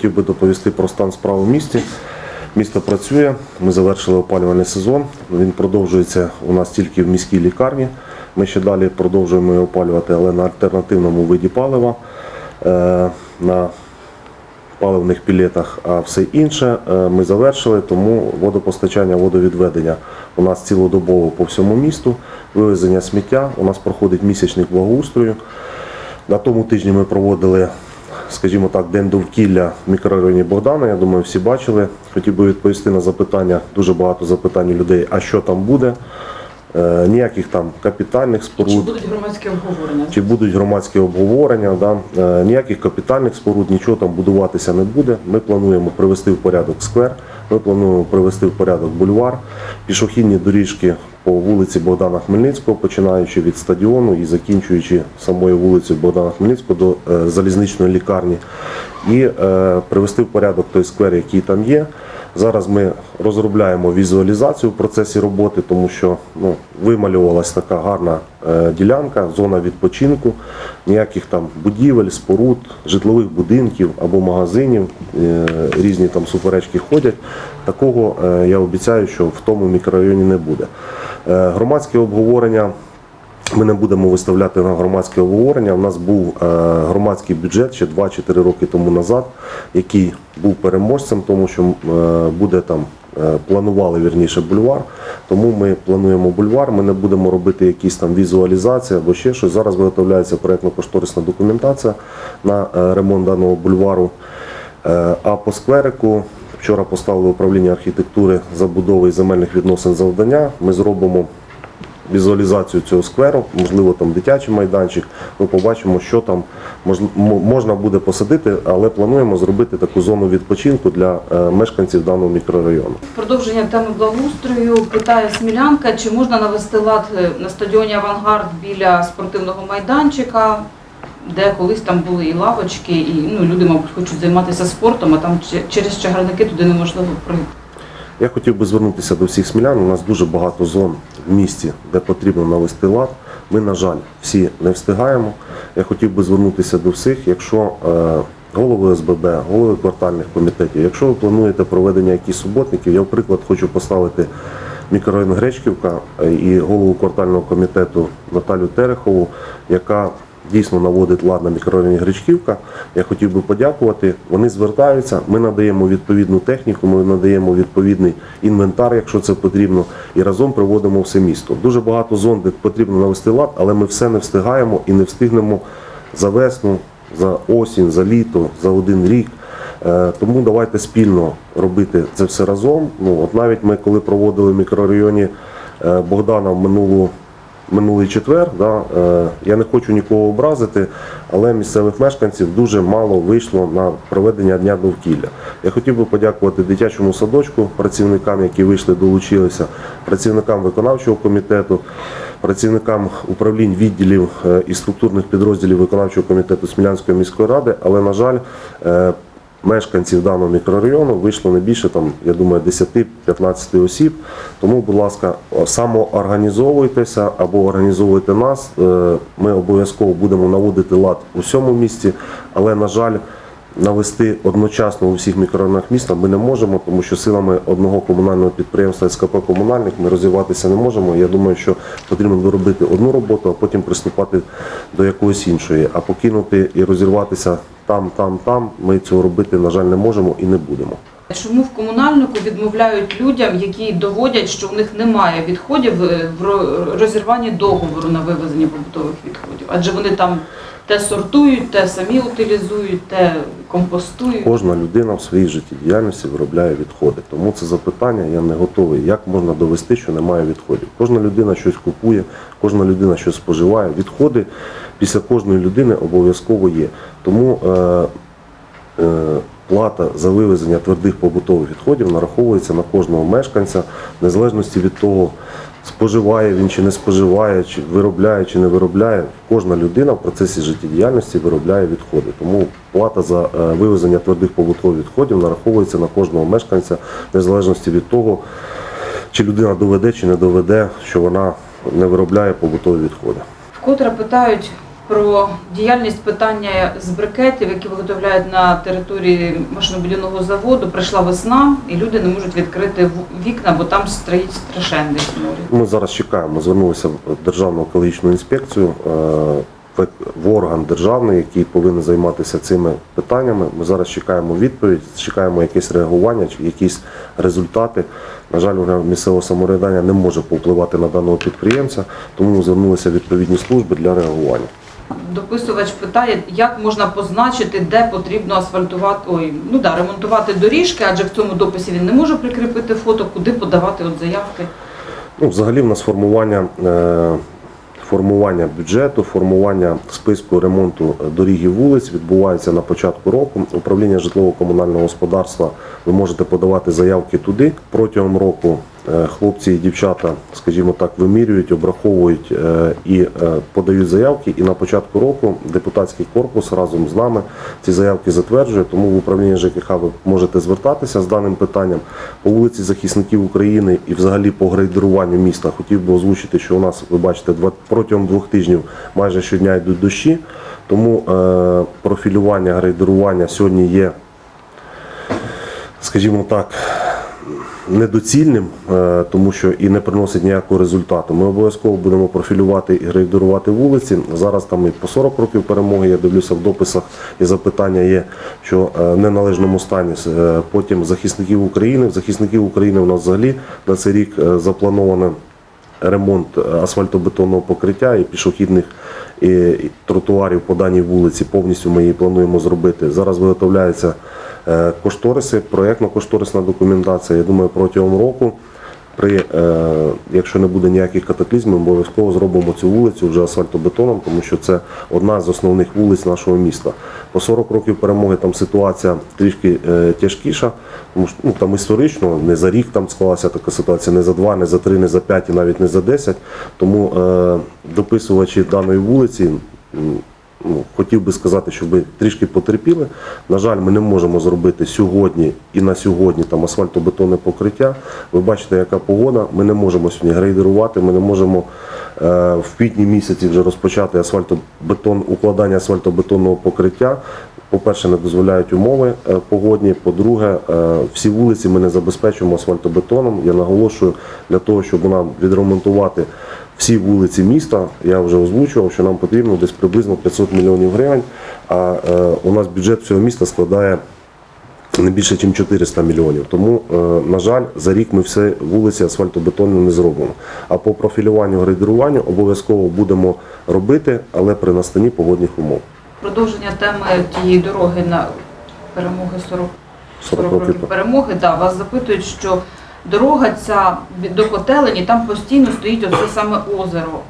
хотів би доповісти про стан справ у місті. Місто працює, ми завершили опалювальний сезон. Він продовжується у нас тільки в міській лікарні. Ми ще далі продовжуємо опалювати, але на альтернативному виді палива, е, на паливних пілетах, а все інше е, ми завершили, тому водопостачання, водовідведення у нас цілодобово по всьому місту, вивезення сміття, у нас проходить місячник благоустрою. На тому тижні ми проводили, скажімо так, день довкілля в мікрорайоні Богдана. Я думаю, всі бачили. Хотів би відповісти на запитання, дуже багато запитань людей, а що там буде. Е, Ніяких там капітальних споруд. Чи будуть громадські обговорення? Чи будуть громадські обговорення, да? Е, ніяких капітальних споруд, нічого там будуватися не буде. Ми плануємо привести в порядок сквер, ми плануємо привести в порядок бульвар, пішохідні доріжки по вулиці Богдана Хмельницького, починаючи від стадіону і закінчуючи самою вулицею Богдана Хмельницького до е, залізничної лікарні, і е, привести в порядок той сквер, який там є. Зараз ми розробляємо візуалізацію в процесі роботи, тому що ну, вималювалася така гарна е, ділянка, зона відпочинку, ніяких там будівель, споруд, житлових будинків або магазинів, різні там суперечки ходять. Такого я обіцяю, що в тому мікрорайоні не буде. Е, громадське обговорення. Ми не будемо виставляти на громадське обговорення. У нас був е, громадський бюджет ще 2 чи 3 роки тому назад, який був переможцем, тому що е, буде там. Планували вірніше бульвар, тому ми плануємо бульвар. Ми не будемо робити якісь там візуалізації або ще щось. Зараз виготовляється проєктно-кошторисна документація на ремонт даного бульвару. А по скверику вчора поставили управління архітектури забудови і земельних відносин завдання. Ми зробимо візуалізацію цього скверу, можливо, там дитячий майданчик. Ми побачимо, що там можна буде посадити, але плануємо зробити таку зону відпочинку для е, мешканців даного мікрорайону. Продовження теми благоустрою питає Смілянка, чи можна навести лад е, на стадіоні Авангард біля спортивного майданчика, де колись там були і лавочки, і ну, люди, мабуть, хочуть займатися спортом, а там через чагарники туди неможливо пройти. Я хотів би звернутися до всіх смілян. У нас дуже багато зон в місті, де потрібно навести лад. Ми, на жаль, всі не встигаємо. Я хотів би звернутися до всіх, якщо е, голови СББ, голови квартальних комітетів, якщо ви плануєте проведення якихось суботників, я в приклад хочу поставити мікрорайон Гречківка е, і голову квартального комітету Наталю Терехову, яка дійсно наводить лад на мікрорайоні Гречківка. Я хотів би подякувати. Вони звертаються, ми надаємо відповідну техніку, ми надаємо відповідний інвентар, якщо це потрібно, і разом приводимо все місто. Дуже багато зон, де потрібно навести лад, але ми все не встигаємо і не встигнемо за весну, за осінь, за літо, за один рік. Е, Тому давайте спільно робити це все разом. Ну, от навіть ми, коли проводили в мікрорайоні е, Богдана в минулу минулий четвер. Да, е, я не хочу нікого образити, але місцевих мешканців дуже мало вийшло на проведення дня довкілля. Я хотів би подякувати дитячому садочку, працівникам, які вийшли, долучилися, працівникам виконавчого комітету, працівникам управлінь відділів е, і структурних підрозділів виконавчого комітету Смілянської міської ради, але на жаль. Мешканців даного мікрорайону вийшло не більше там, я думаю, 10-15 осіб. Тому, будь ласка, самоорганізовуйтеся або організовуйте нас. Е, Ми обов'язково будемо наводити лад у всьому місті, але, на жаль, навести одночасно у всіх мікрорайонах міста ми не можемо, тому що силами одного комунального підприємства СКП Комунальник ми розвиватися не можемо. Я думаю, що потрібно доробити одну роботу, а потім приступати до якоїсь іншої. А покинути і розірватися там, там, там, ми цього робити, на жаль, не можемо і не будемо. Чому в комунальнику відмовляють людям, які доводять, що в них немає відходів е, в розірванні договору на вивезення побутових відходів? Адже вони там те сортують, те самі утилізують, те компостують. Кожна людина в своїй життєдіяльності виробляє відходи. Тому це запитання я не готовий. Як можна довести, що немає відходів? Кожна людина щось купує, кожна людина щось споживає. Відходи після кожної людини обов'язково є. Тому е, е, плата за вивезення твердих побутових відходів нараховується на кожного мешканця, незалежності від того, споживає він чи не споживає, чи виробляє чи не виробляє. Кожна людина в процесі життєдіяльності виробляє відходи. Тому плата за е, вивезення твердих побутових відходів нараховується на кожного мешканця, незалежності від того, чи людина доведе чи не доведе, що вона не виробляє побутові відходи. Вкотре питають про діяльність питання з брикетів, які виготовляють на території машинобудівного заводу. Прийшла весна, і люди не можуть відкрити вікна, бо там стоїть страшенний сморід. Ми зараз чекаємо. Звернулися в Державну екологічну інспекцію е, в орган державний, який повинен займатися цими питаннями. Ми зараз чекаємо відповідь, чекаємо якесь реагування чи якісь результати. На жаль, орган місцевого самоврядування не може повпливати на даного підприємця, тому звернулися відповідні служби для реагування. Дописувач питає, як можна позначити, де потрібно асфальтувати, ой, ну да, ремонтувати доріжки, адже в цьому дописі він не може прикріпити фото, куди подавати от заявки. Ну, взагалі, в нас формування, е, формування бюджету, формування списку ремонту доріг і вулиць відбувається на початку року. Управління житлово-комунального господарства ви можете подавати заявки туди. Протягом року е, хлопці і дівчата, скажімо так, вимірюють, обраховують е, і е, подають заявки. І на початку року депутатський корпус разом з нами ці заявки затверджує. Тому в управління ЖКХ ви можете звертатися з даним питанням по вулиці захисників України і взагалі по грейдеруванню міста. Хотів би озвучити, що у нас, ви бачите, протягом двох тижнів майже щодня йдуть дощі. Тому е, профілювання, грейдерування сьогодні є, скажімо так, недоцільним, е, тому що і не приносить ніякого результату. Ми обов'язково будемо профілювати і грейдерувати вулиці. Зараз там і по 40 років перемоги. Я дивлюся в дописах і запитання є, що е, в неналежному стані. Е, Потім захисників України. Захисників України у нас взагалі на цей рік заплановано ремонт асфальтобетонного покриття і пішохідних і, тротуарів по даній вулиці. Повністю ми її плануємо зробити. Зараз виготовляються е, кошториси, проєктно-кошторисна документація. Я думаю, протягом року. При, е, якщо не буде ніяких катаклізмів, обов'язково зробимо цю вулицю вже асфальтобетоном, тому що це одна з основних вулиць нашого міста. По 40 років перемоги там ситуація трішки е, тяжкіша, тому що ну, там історично не за рік там склалася така ситуація, не за два, не за три, не за п'ять і навіть не за десять. Тому е, дописувачі даної вулиці. Ну, хотів би сказати, щоб трішки потерпіли. На жаль, ми не можемо зробити сьогодні і на сьогодні там асфальтобетонне покриття. Ви бачите, яка погода. Ми не можемо сьогодні грейдерувати, ми не можемо е, в квітні місяці вже розпочати асфальтобетон, укладання асфальтобетонного покриття. По-перше, не дозволяють умови е, погодні. По-друге, е, всі вулиці ми не забезпечуємо асфальтобетоном. Я наголошую для того, щоб нам відремонтувати всі вулиці міста. Я вже озвучував, що нам потрібно десь приблизно 500 мільйонів гривень. А е, у нас бюджет всього міста складає не більше, ніж 400 мільйонів. Тому, е, на жаль, за рік ми все вулиці асфальтобетонні не зробимо. А по профілюванню грейдеруванню обов'язково будемо робити, але при настанні погодних умов. Продовження теми тієї дороги на перемоги 40 40 років перемоги. Да, вас запитують, що дорога ця до котелені, там постійно стоїть оце саме озеро.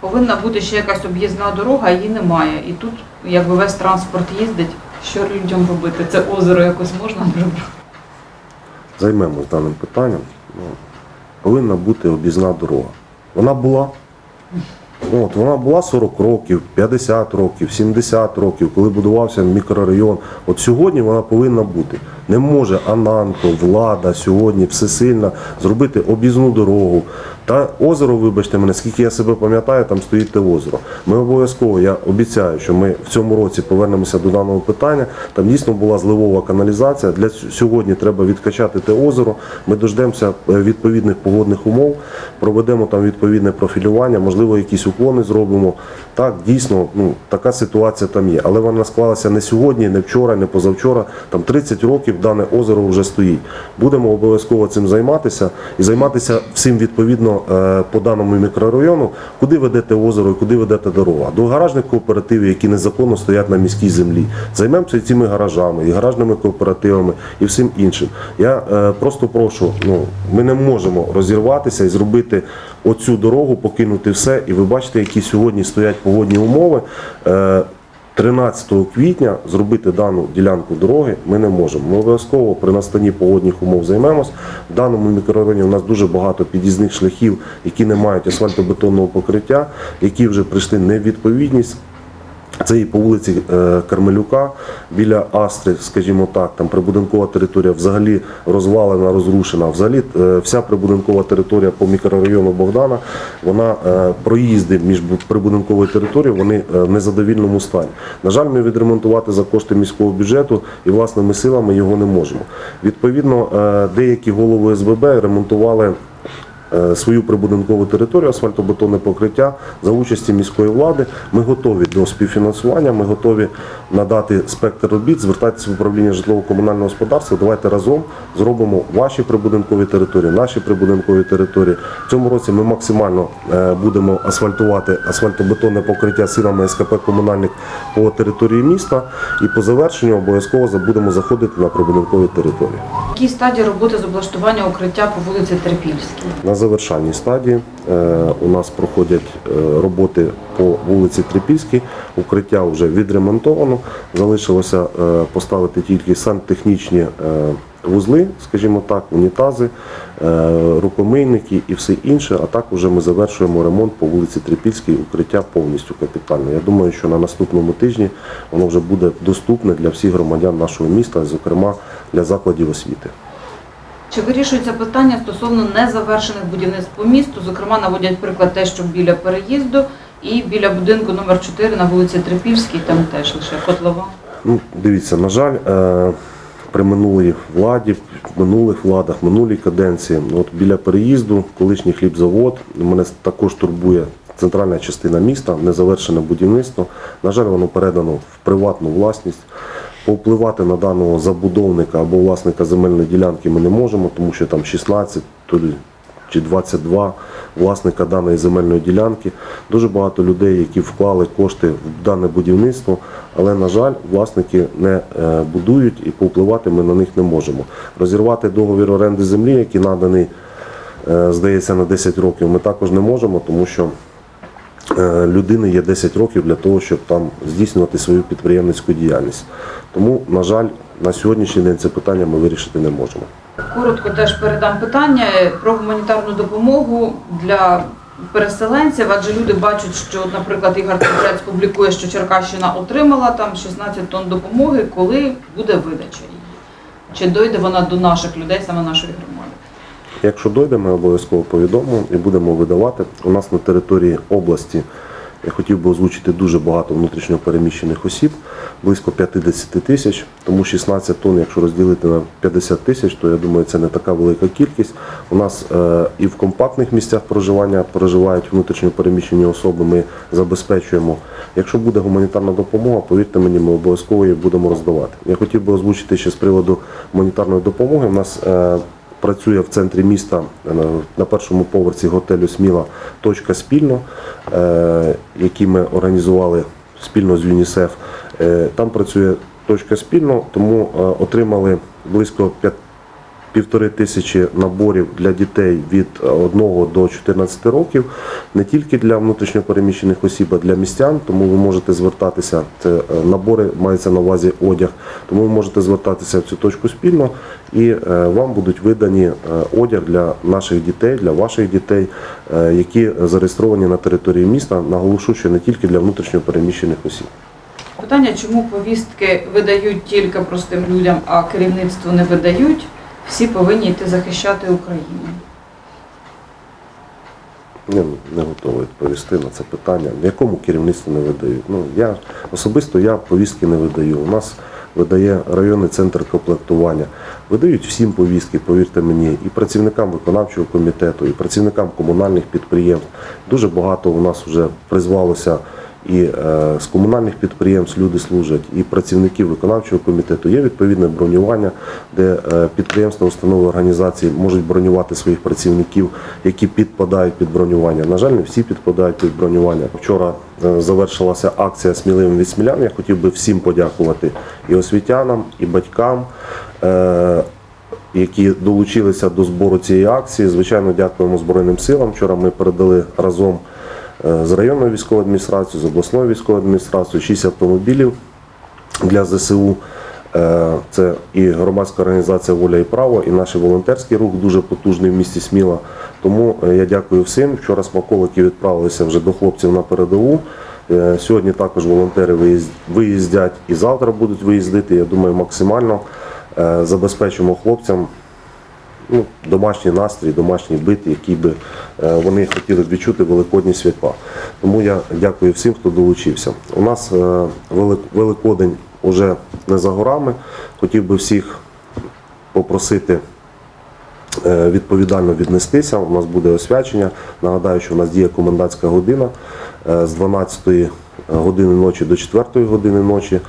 Повинна бути ще якась об'їзна дорога, її немає. І тут, якби весь транспорт їздить, що людям робити? Це озеро якось можна прибрати? Займемось даним питанням. Ну, повинна бути об'їзна дорога. Вона була. От, вона була 40 років, 50 років, 70 років, коли будувався мікрорайон. От сьогодні вона повинна бути. Не може Ананко, влада сьогодні всесильна зробити об'їзну дорогу. Та озеро, вибачте мене, скільки я себе пам'ятаю, там стоїть те озеро. Ми обов'язково, я обіцяю, що ми в цьому році повернемося до даного питання. Там дійсно була зливова каналізація. Для сьогодні треба відкачати те озеро. Ми дождемося е, відповідних погодних умов, проведемо там відповідне профілювання, можливо, якісь уклони зробимо. Так, дійсно, ну така ситуація там є. Але вона склалася не сьогодні, не вчора, не позавчора. Там 30 років дане озеро вже стоїть. Будемо обов'язково цим займатися і займатися всім відповідно е, по даному мікрорайону, куди ведете озеро і куди ведете дорога. До гаражних кооперативів, які незаконно стоять на міській землі. Займемося і цими гаражами, і гаражними кооперативами, і всім іншим. Я е, просто прошу, ну ми не можемо розірватися і зробити оцю дорогу, покинути все. І ви бачите, які сьогодні стоять погодні умови. Е, 13 квітня зробити дану ділянку дороги ми не можемо. Ми обов'язково при настанні погодних умов займемось. В даному мікрорайоні у нас дуже багато під'їзних шляхів, які не мають асфальтобетонного покриття, які вже прийшли невідповідність. Це і по вулиці е, Кармелюка біля Астри, скажімо так, там прибудинкова територія взагалі розвалена, розрушена. Взагалі е, вся прибудинкова територія по мікрорайону Богдана, вона е, проїзди між прибудинковою територією, вони в незадовільному стані. На жаль, ми відремонтувати за кошти міського бюджету і власними силами його не можемо. Відповідно, деякі голови СББ ремонтували свою прибудинкову територію, асфальтобетонне покриття за участі міської влади. Ми готові до співфінансування, ми готові надати спектр робіт, звертайтеся в управління житлово-комунального господарства. Давайте разом зробимо ваші прибудинкові території, наші прибудинкові території. В цьому році ми максимально е, будемо асфальтувати асфальтобетонне покриття силами СКП комунальник по території міста. І по завершенню обов'язково будемо заходити на прибудинкові території. Якій стадії роботи з облаштування укриття по вулиці Терпільській? Завершальній стадії е, у нас проходять е, роботи по вулиці Трипільській. Укриття вже відремонтовано. Залишилося е, поставити тільки сантехнічні вузли, скажімо так, унітази, рукомийники і все інше. А так вже ми завершуємо ремонт по вулиці Трипільській, укриття повністю капітальне. Я думаю, що на наступному тижні воно вже буде доступне для всіх громадян нашого міста, зокрема для закладів освіти. Чи вирішується питання стосовно незавершених будівництв по місту? Зокрема, наводять приклад те, що біля переїзду і біля будинку номер 4 на вулиці Трипільській, там теж лише котлова. Ну, дивіться, на жаль, е, при минулій владі, минулих владах, минулій каденції, ну, от біля переїзду, колишній хлібзавод, мене також турбує центральна частина міста, незавершене будівництво. На жаль, воно передано в приватну власність. Повпливати на даного забудовника або власника земельної ділянки ми не можемо, тому що там 16 то лі чи 22 власника даної земельної ділянки. Дуже багато людей, які вклали кошти в дане будівництво, але, на жаль, власники не е, будують і повпливати ми на них не можемо. Розірвати договір оренди землі, який наданий, е, здається, на 10 років, ми також не можемо, тому що людини є 10 років для того, щоб там здійснювати свою підприємницьку діяльність. Тому, на жаль, на сьогоднішній день це питання ми вирішити не можемо. Коротко теж передам питання про гуманітарну допомогу для переселенців, адже люди бачать, що, наприклад, Ігор Цибрець публікує, що Черкащина отримала там 16 тонн допомоги, коли буде видача її. Чи дойде вона до наших людей, саме нашої громади? Якщо дойде, ми обов'язково повідомимо і будемо видавати. У нас на території області я хотів би озвучити дуже багато внутрішньо переміщених осіб, близько 50 тисяч, тому 16 тонн, якщо розділити на 50 тисяч, то я думаю, це не така велика кількість. У нас е, і в компактних місцях проживання проживають внутрішньо переміщені особи. Ми забезпечуємо. Якщо буде гуманітарна допомога, повірте мені, ми обов'язково її будемо роздавати. Я хотів би озвучити ще з приводу гуманітарної допомоги. У нас е, Працює в центрі міста е, на першому поверсі готелю Сміла точка спільно, е, який ми організували спільно з ЮНІСЕФ. Е, Там працює точка спільно, тому отримали близько півтори тисячі наборів для дітей від 1 до 14 років, не тільки для внутрішньопереміщених осіб, а для містян. Тому ви можете звертатися. Це е, набори мається на увазі одяг. Тому ви можете звертатися в цю точку спільно, і е, вам будуть видані е, одяг для наших дітей, для ваших дітей, які зареєстровані на території міста. Наголошу, що не тільки для внутрішньопереміщених осіб. Питання, чому повістки видають тільки простим людям, а керівництву не видають, всі повинні йти захищати Україну. Я не готовий відповісти на це питання. Якому керівництву не видають? Ну я особисто я повістки не видаю. У нас видає районний центр комплектування. Видають всім повістки, повірте мені, і працівникам виконавчого комітету, і працівникам комунальних підприємств. Дуже багато у нас вже призвалося і е, з комунальних підприємств люди служать, і працівників виконавчого комітету. Є відповідне бронювання, де е, підприємства, установи організації можуть бронювати своїх працівників, які підпадають під бронювання. На жаль, не всі підпадають під бронювання. Вчора е, завершилася акція сміливим від смілян. Я хотів би всім подякувати і освітянам, і батькам. які долучилися до збору цієї акції. Звичайно, дякуємо Збройним силам. Вчора ми передали разом з районною військовою адміністрацією, з обласною військовою адміністрацією 6 автомобілів для ЗСУ. Е, Це і громадська організація Воля і право, і наш волонтерський рух дуже потужний в місті Сміла. Тому е, я дякую всім. Вчора смаколики відправилися вже до хлопців на передову. Е, Сьогодні також волонтери виїздять і завтра будуть виїздити. Я думаю, максимально е, забезпечимо хлопцям ну, домашній настрій, домашній бит, який би е, вони хотіли відчути великодні свята. Тому я дякую всім, хто долучився. У нас е, Великодень уже не за горами. Хотів би всіх попросити е, відповідально віднестися. У нас буде освячення. Нагадаю, що у нас діє комендантська година з 12 години ночі до 4 години ночі.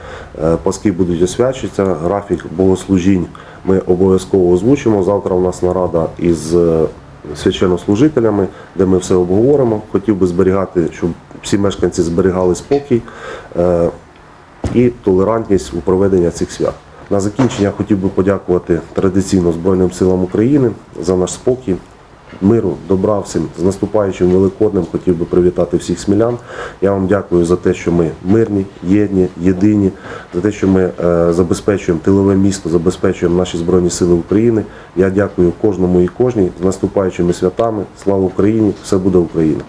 Паски будуть освячуватися, графік богослужінь ми обов'язково озвучимо. Завтра у нас нарада із е, священнослужителями, де ми все обговоримо. Хотів би зберігати, щоб всі мешканці зберігали спокій е, і толерантність у проведенні цих свят. На закінчення хотів би подякувати традиційно Збройним силам України за наш спокій, миру, добра всім. З наступаючим Великоднем хотів би привітати всіх смілян. Я вам дякую за те, що ми мирні, єдні, єдині, за те, що ми е, забезпечуємо тилове місто, забезпечуємо наші Збройні Сили України. Я дякую кожному і кожній з наступаючими святами. Слава Україні! Все буде Україна!